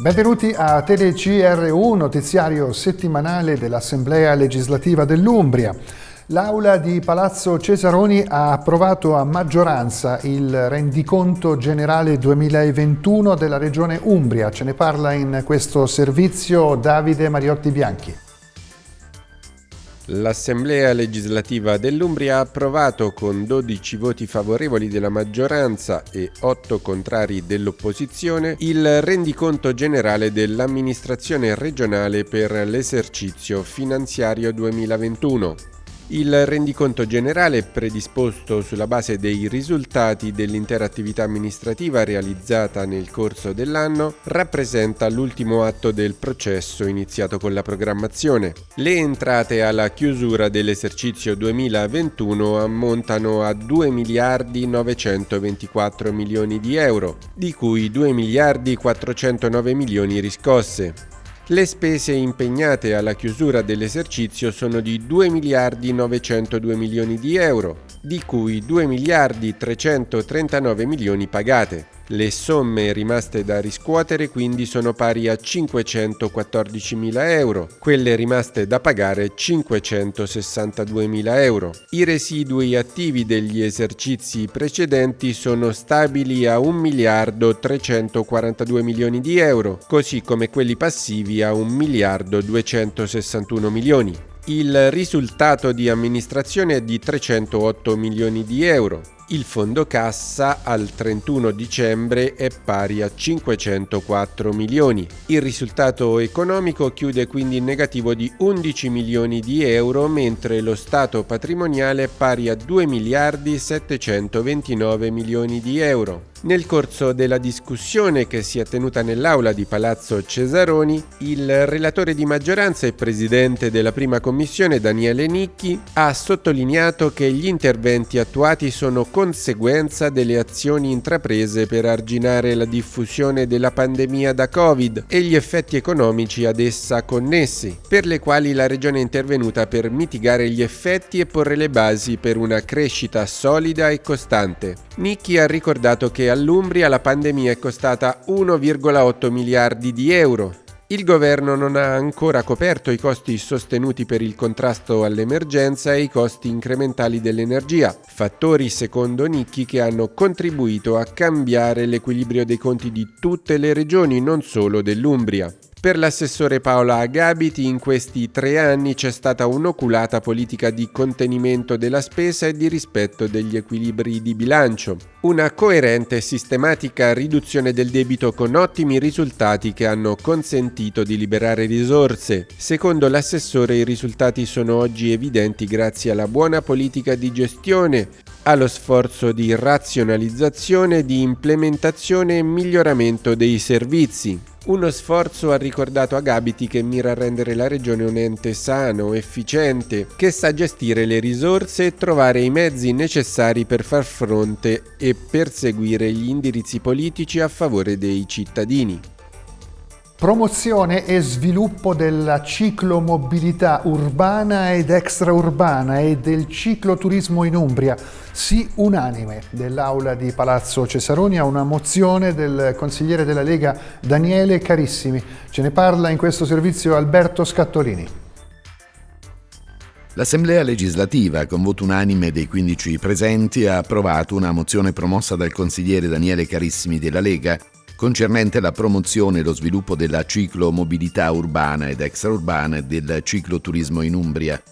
Benvenuti a TeleCRU, notiziario settimanale dell'Assemblea legislativa dell'Umbria. L'Aula di Palazzo Cesaroni ha approvato a maggioranza il rendiconto generale 2021 della Regione Umbria. Ce ne parla in questo servizio Davide Mariotti Bianchi. L'Assemblea legislativa dell'Umbria ha approvato con 12 voti favorevoli della maggioranza e 8 contrari dell'opposizione il rendiconto generale dell'amministrazione regionale per l'esercizio finanziario 2021. Il rendiconto generale predisposto sulla base dei risultati dell'intera attività amministrativa realizzata nel corso dell'anno rappresenta l'ultimo atto del processo iniziato con la programmazione. Le entrate alla chiusura dell'esercizio 2021 ammontano a 2 miliardi 924 milioni di euro, di cui 2 miliardi 409 milioni riscosse. Le spese impegnate alla chiusura dell'esercizio sono di 2 miliardi 902 milioni di euro, di cui 2 miliardi 339 milioni pagate. Le somme rimaste da riscuotere quindi sono pari a 514.000 euro, quelle rimaste da pagare 562.000 euro. I residui attivi degli esercizi precedenti sono stabili a 1 miliardo 342 milioni di euro, così come quelli passivi a 1 miliardo 261 milioni. Il risultato di amministrazione è di 308 milioni di euro. Il fondo cassa al 31 dicembre è pari a 504 milioni. Il risultato economico chiude quindi in negativo di 11 milioni di euro, mentre lo stato patrimoniale è pari a 2 miliardi 729 milioni di euro. Nel corso della discussione che si è tenuta nell'aula di Palazzo Cesaroni, il relatore di maggioranza e presidente della prima commissione Daniele Nicchi ha sottolineato che gli interventi attuati sono conseguenza delle azioni intraprese per arginare la diffusione della pandemia da Covid e gli effetti economici ad essa connessi, per le quali la Regione è intervenuta per mitigare gli effetti e porre le basi per una crescita solida e costante. Nicchi ha ricordato che all'Umbria la pandemia è costata 1,8 miliardi di euro. Il governo non ha ancora coperto i costi sostenuti per il contrasto all'emergenza e i costi incrementali dell'energia, fattori secondo Nicchi che hanno contribuito a cambiare l'equilibrio dei conti di tutte le regioni, non solo dell'Umbria. Per l'assessore Paola Agabiti in questi tre anni c'è stata un'oculata politica di contenimento della spesa e di rispetto degli equilibri di bilancio, una coerente e sistematica riduzione del debito con ottimi risultati che hanno consentito di liberare risorse. Secondo l'assessore i risultati sono oggi evidenti grazie alla buona politica di gestione, allo sforzo di razionalizzazione, di implementazione e miglioramento dei servizi. Uno sforzo ha ricordato a Gabiti che mira a rendere la regione un ente sano, efficiente, che sa gestire le risorse e trovare i mezzi necessari per far fronte e perseguire gli indirizzi politici a favore dei cittadini. Promozione e sviluppo della ciclomobilità urbana ed extraurbana e del cicloturismo in Umbria. Sì unanime dell'Aula di Palazzo Cesaroni a una mozione del consigliere della Lega Daniele Carissimi. Ce ne parla in questo servizio Alberto Scattolini. L'Assemblea legislativa, con voto unanime dei 15 presenti, ha approvato una mozione promossa dal consigliere Daniele Carissimi della Lega concernente la promozione e lo sviluppo della ciclomobilità urbana ed extraurbana e del cicloturismo in Umbria.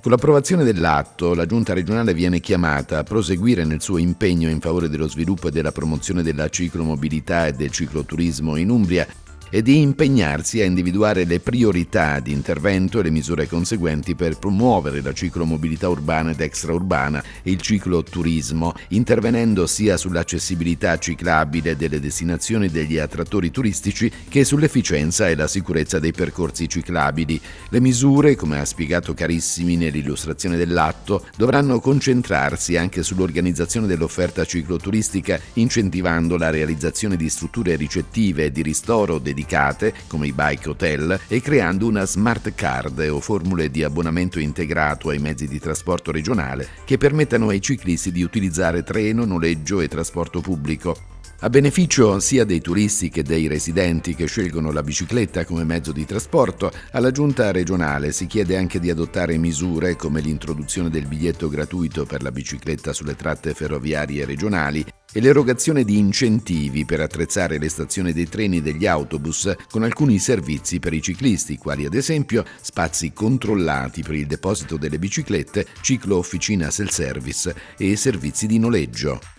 Con l'approvazione dell'atto, la Giunta regionale viene chiamata a proseguire nel suo impegno in favore dello sviluppo e della promozione della ciclomobilità e del cicloturismo in Umbria e di impegnarsi a individuare le priorità di intervento e le misure conseguenti per promuovere la ciclomobilità urbana ed extraurbana e il cicloturismo, intervenendo sia sull'accessibilità ciclabile delle destinazioni degli attrattori turistici che sull'efficienza e la sicurezza dei percorsi ciclabili. Le misure, come ha spiegato Carissimi nell'illustrazione dell'atto, dovranno concentrarsi anche sull'organizzazione dell'offerta cicloturistica, incentivando la realizzazione di strutture ricettive e di ristoro dedicate dedicate, come i bike hotel, e creando una smart card o formule di abbonamento integrato ai mezzi di trasporto regionale che permettano ai ciclisti di utilizzare treno, noleggio e trasporto pubblico. A beneficio sia dei turisti che dei residenti che scelgono la bicicletta come mezzo di trasporto, alla giunta regionale si chiede anche di adottare misure come l'introduzione del biglietto gratuito per la bicicletta sulle tratte ferroviarie regionali e l'erogazione di incentivi per attrezzare le stazioni dei treni e degli autobus con alcuni servizi per i ciclisti, quali ad esempio spazi controllati per il deposito delle biciclette, ciclo officina self-service e servizi di noleggio.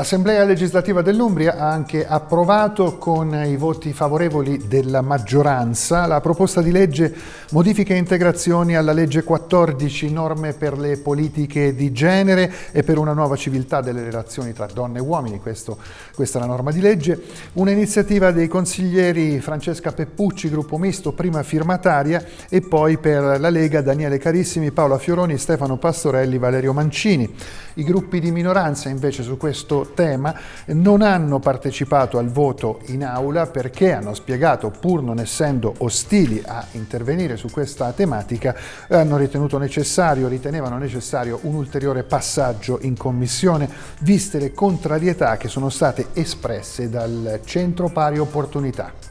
L'Assemblea legislativa dell'Umbria ha anche approvato con i voti favorevoli della maggioranza la proposta di legge modifiche e integrazioni alla legge 14 norme per le politiche di genere e per una nuova civiltà delle relazioni tra donne e uomini, Questo, questa è la norma di legge, un'iniziativa dei consiglieri Francesca Peppucci, gruppo misto, prima firmataria e poi per la Lega Daniele Carissimi, Paola Fioroni, Stefano Pastorelli, Valerio Mancini. I gruppi di minoranza invece su questo tema non hanno partecipato al voto in aula perché hanno spiegato, pur non essendo ostili a intervenire su questa tematica, hanno ritenuto necessario, ritenevano necessario un ulteriore passaggio in commissione, viste le contrarietà che sono state espresse dal Centro Pari Opportunità.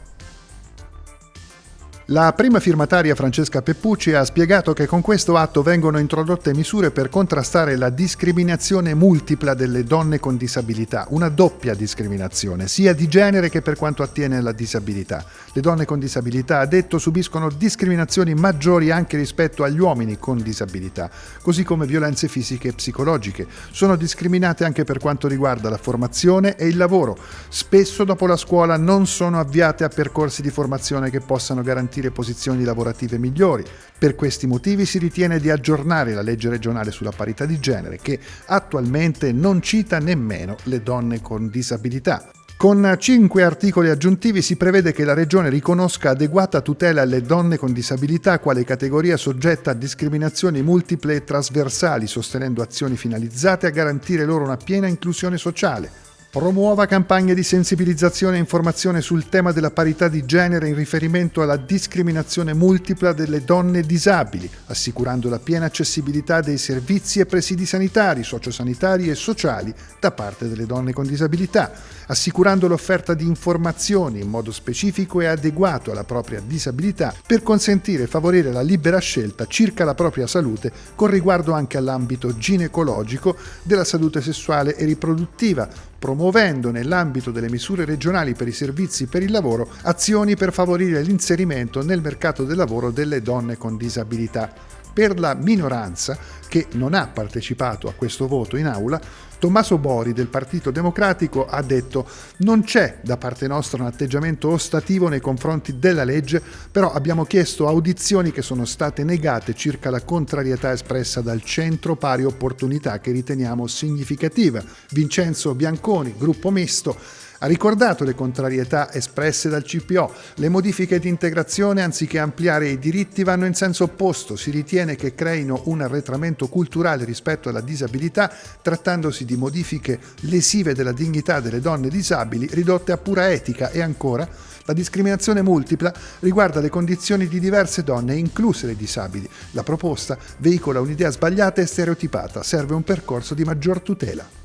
La prima firmataria Francesca Peppucci ha spiegato che con questo atto vengono introdotte misure per contrastare la discriminazione multipla delle donne con disabilità, una doppia discriminazione, sia di genere che per quanto attiene alla disabilità. Le donne con disabilità, ha detto, subiscono discriminazioni maggiori anche rispetto agli uomini con disabilità, così come violenze fisiche e psicologiche. Sono discriminate anche per quanto riguarda la formazione e il lavoro. Spesso dopo la scuola non sono avviate a percorsi di formazione che possano garantire garantire posizioni lavorative migliori. Per questi motivi si ritiene di aggiornare la legge regionale sulla parità di genere che attualmente non cita nemmeno le donne con disabilità. Con cinque articoli aggiuntivi si prevede che la Regione riconosca adeguata tutela alle donne con disabilità quale categoria soggetta a discriminazioni multiple e trasversali, sostenendo azioni finalizzate a garantire loro una piena inclusione sociale, Promuova campagne di sensibilizzazione e informazione sul tema della parità di genere in riferimento alla discriminazione multipla delle donne disabili, assicurando la piena accessibilità dei servizi e presidi sanitari, sociosanitari e sociali da parte delle donne con disabilità, assicurando l'offerta di informazioni in modo specifico e adeguato alla propria disabilità per consentire e favorire la libera scelta circa la propria salute con riguardo anche all'ambito ginecologico, della salute sessuale e riproduttiva, promuovendo nell'ambito delle misure regionali per i servizi per il lavoro azioni per favorire l'inserimento nel mercato del lavoro delle donne con disabilità. Per la minoranza, che non ha partecipato a questo voto in aula, Tommaso Bori del Partito Democratico ha detto non c'è da parte nostra un atteggiamento ostativo nei confronti della legge, però abbiamo chiesto audizioni che sono state negate circa la contrarietà espressa dal Centro Pari Opportunità che riteniamo significativa. Vincenzo Bianconi, gruppo misto, ha ricordato le contrarietà espresse dal CPO. Le modifiche di integrazione, anziché ampliare i diritti, vanno in senso opposto. Si ritiene che creino un arretramento culturale rispetto alla disabilità, trattandosi di modifiche lesive della dignità delle donne disabili, ridotte a pura etica e ancora la discriminazione multipla riguarda le condizioni di diverse donne, incluse le disabili. La proposta veicola un'idea sbagliata e stereotipata, serve un percorso di maggior tutela.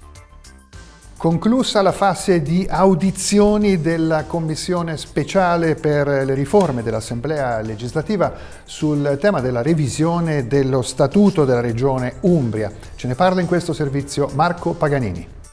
Conclusa la fase di audizioni della Commissione speciale per le riforme dell'Assemblea legislativa sul tema della revisione dello Statuto della Regione Umbria. Ce ne parla in questo servizio Marco Paganini.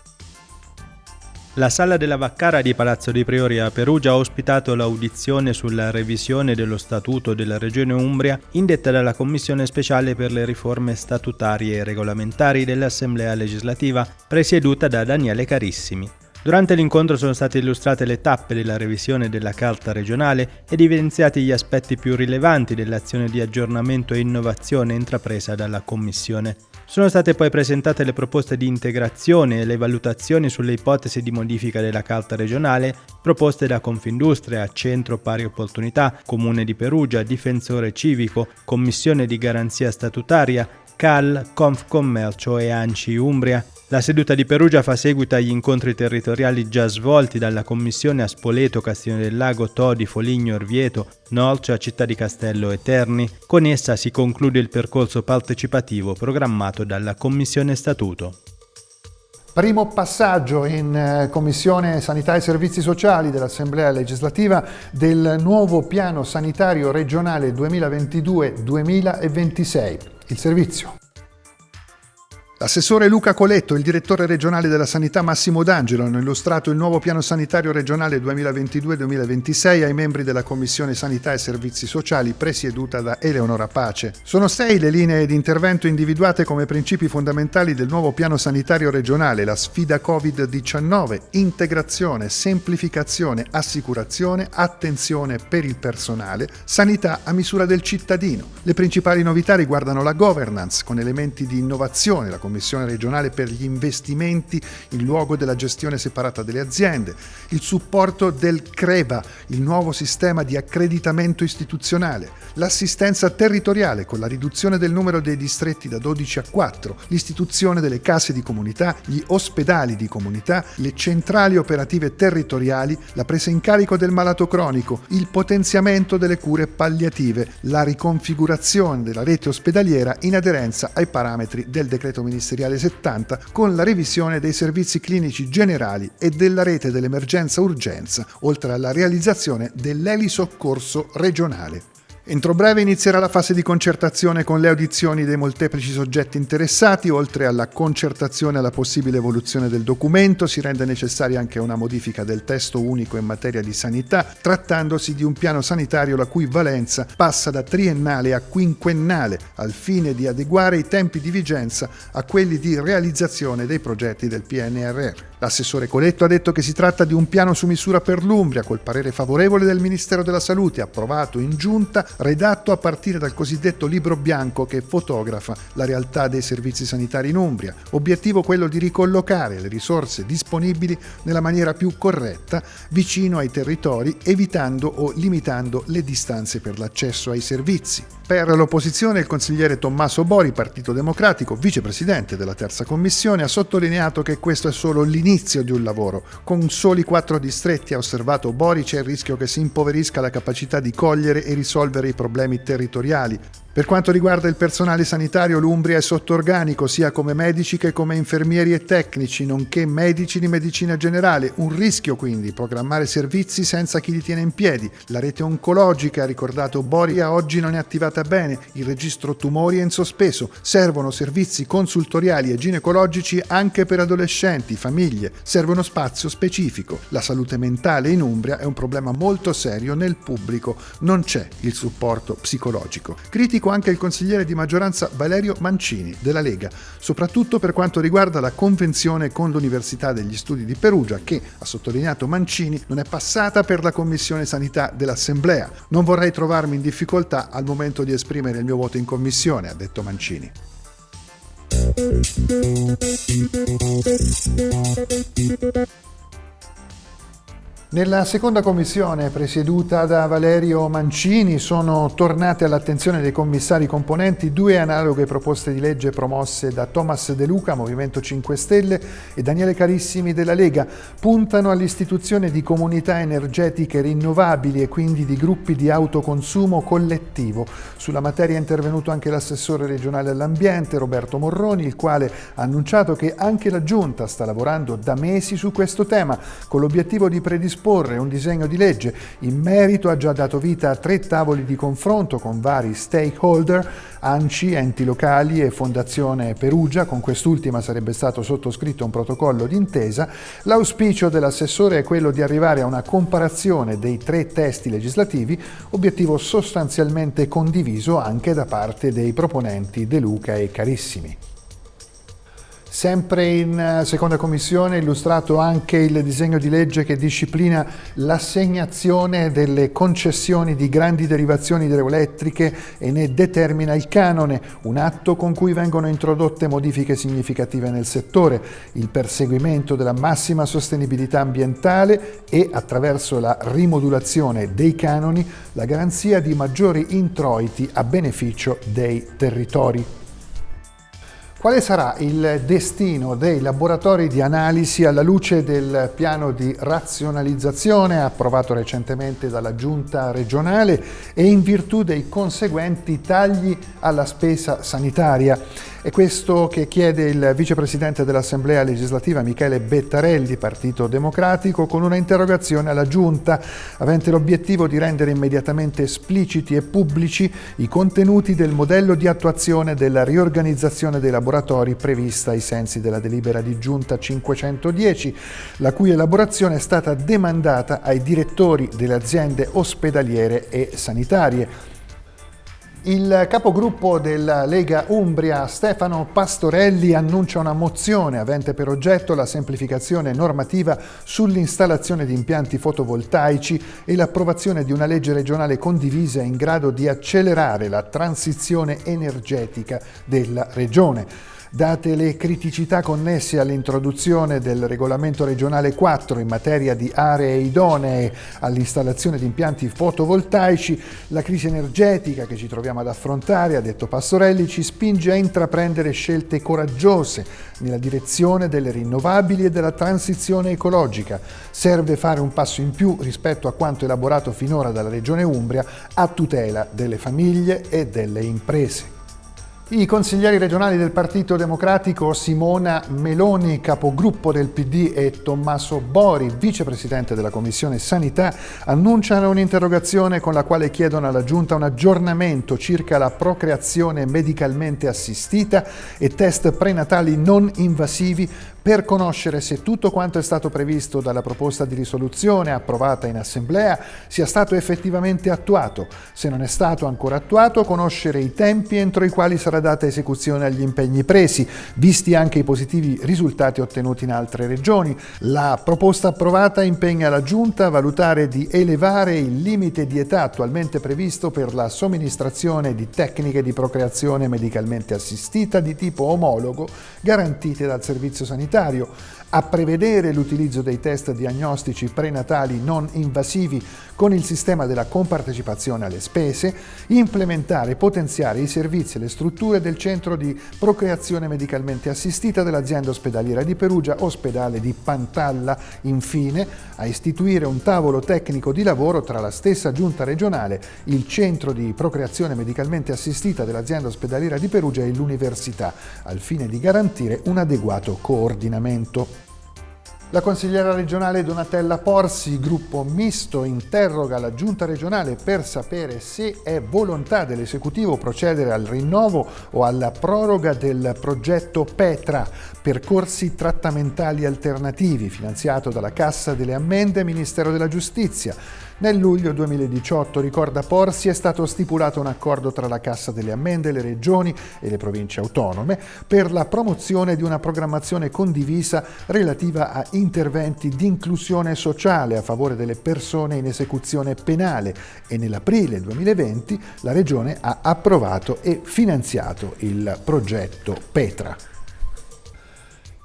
La sala della Vaccara di Palazzo dei Priori a Perugia ha ospitato l'audizione sulla revisione dello Statuto della Regione Umbria indetta dalla Commissione speciale per le riforme statutarie e regolamentari dell'Assemblea legislativa, presieduta da Daniele Carissimi. Durante l'incontro sono state illustrate le tappe della revisione della Carta regionale ed evidenziati gli aspetti più rilevanti dell'azione di aggiornamento e innovazione intrapresa dalla Commissione. Sono state poi presentate le proposte di integrazione e le valutazioni sulle ipotesi di modifica della Carta regionale proposte da Confindustria, Centro Pari Opportunità, Comune di Perugia, Difensore Civico, Commissione di Garanzia Statutaria, CAL, Confcommercio e ANCI Umbria. La seduta di Perugia fa seguito agli incontri territoriali già svolti dalla Commissione a Spoleto, Castione del Lago, Todi, Foligno, Orvieto, Norcia, Città di Castello e Terni. Con essa si conclude il percorso partecipativo programmato dalla Commissione Statuto. Primo passaggio in eh, Commissione Sanità e Servizi Sociali dell'Assemblea legislativa del nuovo piano sanitario regionale 2022-2026. Il servizio. L'assessore Luca Coletto e il direttore regionale della sanità Massimo D'Angelo hanno illustrato il nuovo piano sanitario regionale 2022-2026 ai membri della Commissione Sanità e Servizi Sociali presieduta da Eleonora Pace. Sono sei le linee di intervento individuate come principi fondamentali del nuovo piano sanitario regionale, la sfida Covid-19, integrazione, semplificazione, assicurazione, attenzione per il personale, sanità a misura del cittadino. Le principali novità riguardano la governance con elementi di innovazione, la Commissione regionale per gli investimenti in luogo della gestione separata delle aziende, il supporto del CREVA, il nuovo sistema di accreditamento istituzionale, l'assistenza territoriale con la riduzione del numero dei distretti da 12 a 4, l'istituzione delle case di comunità, gli ospedali di comunità, le centrali operative territoriali, la presa in carico del malato cronico, il potenziamento delle cure palliative, la riconfigurazione della rete ospedaliera in aderenza ai parametri del decreto ministeriale ministeriale 70 con la revisione dei servizi clinici generali e della rete dell'emergenza-urgenza, oltre alla realizzazione dell'elisoccorso regionale. Entro breve inizierà la fase di concertazione con le audizioni dei molteplici soggetti interessati, oltre alla concertazione e alla possibile evoluzione del documento, si rende necessaria anche una modifica del testo unico in materia di sanità, trattandosi di un piano sanitario la cui valenza passa da triennale a quinquennale, al fine di adeguare i tempi di vigenza a quelli di realizzazione dei progetti del PNRR. L'assessore Coletto ha detto che si tratta di un piano su misura per l'Umbria, col parere favorevole del Ministero della Salute, approvato in giunta, redatto a partire dal cosiddetto libro bianco che fotografa la realtà dei servizi sanitari in Umbria. Obiettivo quello di ricollocare le risorse disponibili nella maniera più corretta, vicino ai territori, evitando o limitando le distanze per l'accesso ai servizi. Per l'opposizione il consigliere Tommaso Bori, Partito Democratico, vicepresidente della terza commissione, ha sottolineato che questo è solo l'inizio di un lavoro. Con soli quattro distretti, ha osservato Bori, c'è il rischio che si impoverisca la capacità di cogliere e risolvere i problemi territoriali, per quanto riguarda il personale sanitario, l'Umbria è sotto organico sia come medici che come infermieri e tecnici, nonché medici di medicina generale. Un rischio quindi programmare servizi senza chi li tiene in piedi. La rete oncologica, ricordato Boria, oggi non è attivata bene. Il registro tumori è in sospeso. Servono servizi consultoriali e ginecologici anche per adolescenti, famiglie. Serve uno spazio specifico. La salute mentale in Umbria è un problema molto serio nel pubblico. Non c'è il supporto psicologico. Critico critico anche il consigliere di maggioranza Valerio Mancini della Lega, soprattutto per quanto riguarda la convenzione con l'Università degli Studi di Perugia che, ha sottolineato Mancini, non è passata per la Commissione Sanità dell'Assemblea. Non vorrei trovarmi in difficoltà al momento di esprimere il mio voto in Commissione, ha detto Mancini. Nella seconda commissione, presieduta da Valerio Mancini, sono tornate all'attenzione dei commissari componenti due analoghe proposte di legge promosse da Thomas De Luca, Movimento 5 Stelle, e Daniele Carissimi della Lega. Puntano all'istituzione di comunità energetiche rinnovabili e quindi di gruppi di autoconsumo collettivo. Sulla materia è intervenuto anche l'assessore regionale all'ambiente, Roberto Morroni, il quale ha annunciato che anche la Giunta sta lavorando da mesi su questo tema, con l'obiettivo di predisporre predisporre un disegno di legge. In merito ha già dato vita a tre tavoli di confronto con vari stakeholder, ANCI, enti locali e Fondazione Perugia, con quest'ultima sarebbe stato sottoscritto un protocollo d'intesa. L'auspicio dell'assessore è quello di arrivare a una comparazione dei tre testi legislativi, obiettivo sostanzialmente condiviso anche da parte dei proponenti De Luca e Carissimi. Sempre in eh, seconda commissione illustrato anche il disegno di legge che disciplina l'assegnazione delle concessioni di grandi derivazioni idroelettriche e ne determina il canone, un atto con cui vengono introdotte modifiche significative nel settore, il perseguimento della massima sostenibilità ambientale e, attraverso la rimodulazione dei canoni, la garanzia di maggiori introiti a beneficio dei territori. Quale sarà il destino dei laboratori di analisi alla luce del piano di razionalizzazione approvato recentemente dalla Giunta regionale e in virtù dei conseguenti tagli alla spesa sanitaria? È questo che chiede il vicepresidente dell'Assemblea legislativa Michele Bettarelli, Partito Democratico, con una interrogazione alla Giunta avente l'obiettivo di rendere immediatamente espliciti e pubblici i contenuti del modello di attuazione della riorganizzazione dei laboratori prevista ai sensi della delibera di Giunta 510, la cui elaborazione è stata demandata ai direttori delle aziende ospedaliere e sanitarie. Il capogruppo della Lega Umbria, Stefano Pastorelli, annuncia una mozione avente per oggetto la semplificazione normativa sull'installazione di impianti fotovoltaici e l'approvazione di una legge regionale condivisa in grado di accelerare la transizione energetica della regione. Date le criticità connesse all'introduzione del regolamento regionale 4 in materia di aree idonee all'installazione di impianti fotovoltaici, la crisi energetica che ci troviamo ad affrontare, ha detto Pastorelli, ci spinge a intraprendere scelte coraggiose nella direzione delle rinnovabili e della transizione ecologica. Serve fare un passo in più rispetto a quanto elaborato finora dalla Regione Umbria a tutela delle famiglie e delle imprese. I consiglieri regionali del Partito Democratico Simona Meloni, capogruppo del PD, e Tommaso Bori, vicepresidente della Commissione Sanità, annunciano un'interrogazione con la quale chiedono alla Giunta un aggiornamento circa la procreazione medicalmente assistita e test prenatali non invasivi per conoscere se tutto quanto è stato previsto dalla proposta di risoluzione approvata in Assemblea sia stato effettivamente attuato. Se non è stato ancora attuato, conoscere i tempi entro i quali sarà data esecuzione agli impegni presi, visti anche i positivi risultati ottenuti in altre regioni. La proposta approvata impegna la Giunta a valutare di elevare il limite di età attualmente previsto per la somministrazione di tecniche di procreazione medicalmente assistita di tipo omologo garantite dal Servizio Sanitario sanitario, a prevedere l'utilizzo dei test diagnostici prenatali non invasivi con il sistema della compartecipazione alle spese, implementare e potenziare i servizi e le strutture del centro di procreazione medicalmente assistita dell'azienda ospedaliera di Perugia, ospedale di Pantalla, infine a istituire un tavolo tecnico di lavoro tra la stessa giunta regionale, il centro di procreazione medicalmente assistita dell'azienda ospedaliera di Perugia e l'università, al fine di garantire un adeguato coordinamento. La consigliera regionale Donatella Porsi, gruppo misto, interroga la giunta regionale per sapere se è volontà dell'esecutivo procedere al rinnovo o alla proroga del progetto Petra, percorsi trattamentali alternativi, finanziato dalla Cassa delle Ammende Ministero della Giustizia. Nel luglio 2018, ricorda Porsi, è stato stipulato un accordo tra la Cassa delle Ammende, le regioni e le province autonome per la promozione di una programmazione condivisa relativa a interventi di inclusione sociale a favore delle persone in esecuzione penale e nell'aprile 2020 la Regione ha approvato e finanziato il progetto Petra.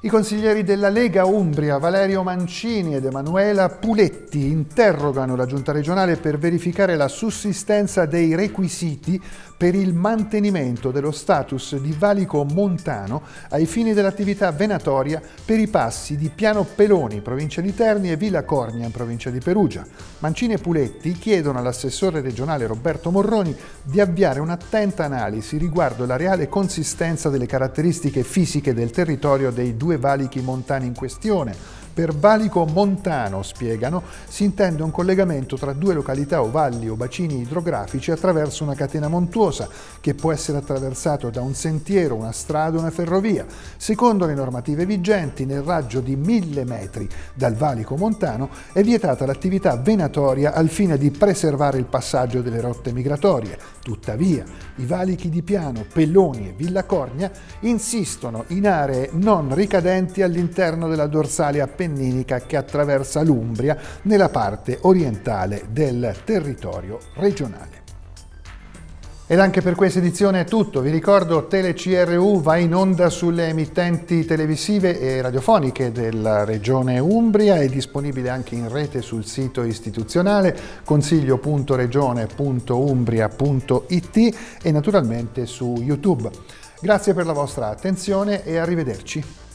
I consiglieri della Lega Umbria, Valerio Mancini ed Emanuela Puletti, interrogano la Giunta regionale per verificare la sussistenza dei requisiti per il mantenimento dello status di valico montano ai fini dell'attività venatoria per i passi di Piano Peloni, provincia di Terni, e Villa Cornia, in provincia di Perugia. Mancini e Puletti chiedono all'assessore regionale Roberto Morroni di avviare un'attenta analisi riguardo la reale consistenza delle caratteristiche fisiche del territorio dei due valichi montani in questione, per valico montano, spiegano, si intende un collegamento tra due località o valli o bacini idrografici attraverso una catena montuosa che può essere attraversato da un sentiero, una strada o una ferrovia. Secondo le normative vigenti, nel raggio di mille metri dal valico montano è vietata l'attività venatoria al fine di preservare il passaggio delle rotte migratorie. Tuttavia, i valichi di Piano, Pelloni e Villa Cornia insistono in aree non ricadenti all'interno della dorsale appendice appenninica che attraversa l'Umbria nella parte orientale del territorio regionale. Ed anche per questa edizione è tutto. Vi ricordo TeleCRU va in onda sulle emittenti televisive e radiofoniche della regione Umbria, è disponibile anche in rete sul sito istituzionale consiglio.regione.umbria.it e naturalmente su YouTube. Grazie per la vostra attenzione e arrivederci.